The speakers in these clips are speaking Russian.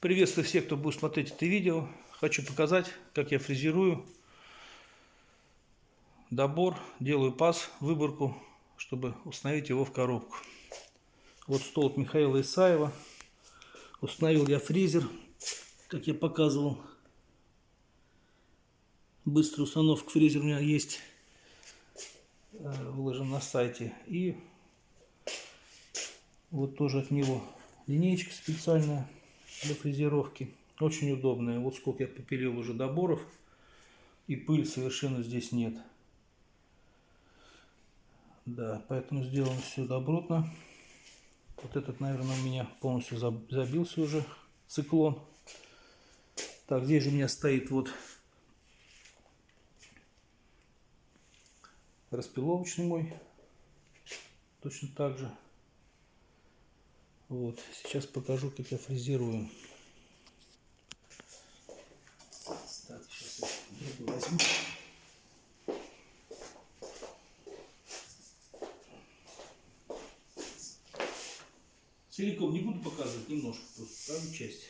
Приветствую всех, кто будет смотреть это видео. Хочу показать, как я фрезерую добор, делаю паз, выборку, чтобы установить его в коробку. Вот стол от Михаила Исаева. Установил я фрезер, как я показывал. Быстрая установка фрезера у меня есть, э, выложен на сайте. И вот тоже от него линейка специальная для фрезеровки. Очень удобная. Вот сколько я попилил уже доборов. И пыль совершенно здесь нет. Да, поэтому сделано все добротно. Вот этот, наверное, у меня полностью забился уже циклон. Так, здесь же у меня стоит вот распиловочный мой. Точно так же. Вот, сейчас покажу, как я фрезерую. Так. Целиком не буду показывать, немножко, просто правую часть.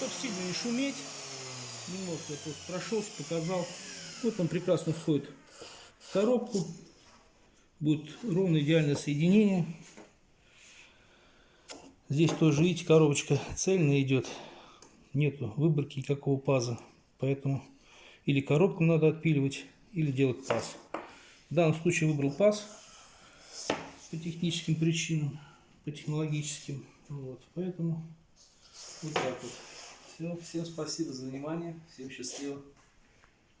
Чтобы сильно не шуметь, немножко я просто прошелся, показал. Вот он прекрасно входит в коробку. Будет ровно идеальное соединение. Здесь тоже, видите, коробочка цельная идет. Нету выборки никакого паза. Поэтому или коробку надо отпиливать, или делать паз. В данном случае выбрал паз по техническим причинам, по технологическим. Вот, поэтому вот так вот. Все, всем спасибо за внимание. Всем счастливо.